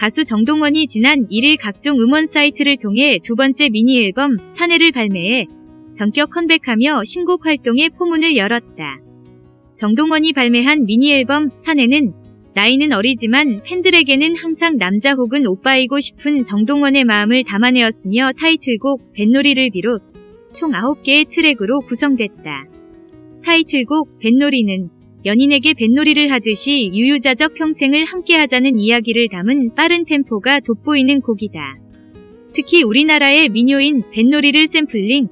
가수 정동원이 지난 1일 각종 음원 사이트를 통해 두 번째 미니 앨범 사내를 발매해 전격 컴백하며 신곡 활동에 포문을 열었다. 정동원이 발매한 미니 앨범 사내는 나이는 어리지만 팬들에게는 항상 남자 혹은 오빠이고 싶은 정동원의 마음을 담아내었으며 타이틀곡 뱃놀이를 비롯 총 9개의 트랙으로 구성됐다. 타이틀곡 뱃놀이는 연인에게 뱃놀이를 하듯이 유유자적 평생을 함께하자는 이야기를 담은 빠른 템포가 돋보이는 곡이다. 특히 우리나라의 민요인 뱃놀이를 샘플링,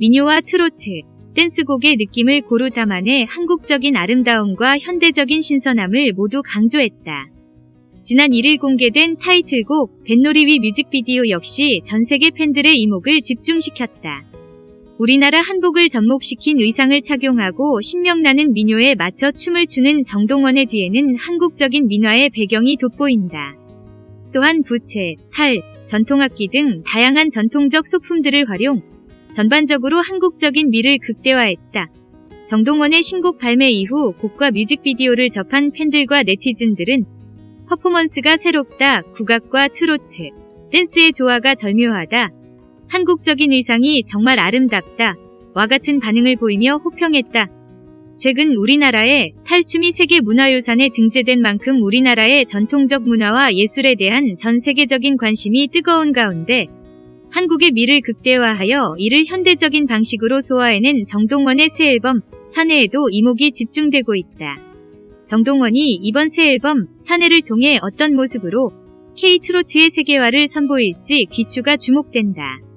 민요와 트로트, 댄스곡의 느낌을 고루 담아내 한국적인 아름다움과 현대적인 신선함을 모두 강조했다. 지난 1일 공개된 타이틀곡 뱃놀이 위 뮤직비디오 역시 전 세계 팬들의 이목을 집중시켰다. 우리나라 한복을 접목시킨 의상을 착용하고 신명나는 민요에 맞춰 춤을 추는 정동원의 뒤에는 한국적인 민화의 배경이 돋보인다. 또한 부채, 탈, 전통악기 등 다양한 전통적 소품들을 활용, 전반적으로 한국적인 미를 극대화했다. 정동원의 신곡 발매 이후 곡과 뮤직비디오를 접한 팬들과 네티즌들은 퍼포먼스가 새롭다, 국악과 트로트, 댄스의 조화가 절묘하다, 한국적인 의상이 정말 아름답다, 와 같은 반응을 보이며 호평했다. 최근 우리나라에 탈춤이 세계 문화유산에 등재된 만큼 우리나라의 전통적 문화와 예술에 대한 전 세계적인 관심이 뜨거운 가운데 한국의 미를 극대화하여 이를 현대적인 방식으로 소화해낸 정동원의 새 앨범 사내에도 이목이 집중되고 있다. 정동원이 이번 새 앨범 사내를 통해 어떤 모습으로 K 트로트의 세계화를 선보일지 귀추가 주목된다.